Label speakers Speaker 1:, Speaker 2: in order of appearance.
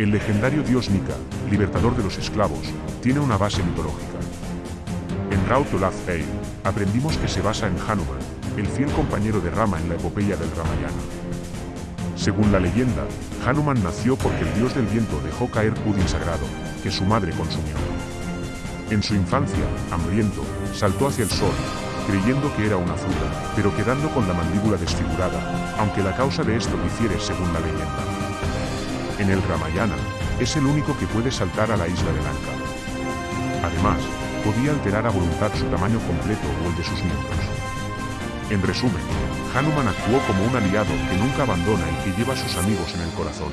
Speaker 1: El legendario dios Nika, libertador de los esclavos, tiene una base mitológica. En Raut Olaf Eil, aprendimos que se basa en Hanuman, el fiel compañero de Rama en la epopeya del Ramayana. Según la leyenda, Hanuman nació porque el dios del viento dejó caer pudín sagrado, que su madre consumió. En su infancia, hambriento, saltó hacia el sol, creyendo que era una fruta, pero quedando con la mandíbula desfigurada, aunque la causa de esto difiere según la leyenda. En el Ramayana, es el único que puede saltar a la isla de Lanka. Además, podía alterar a voluntad su tamaño completo o el de sus miembros. En resumen, Hanuman actuó como un aliado que nunca abandona y que lleva a sus amigos en el corazón.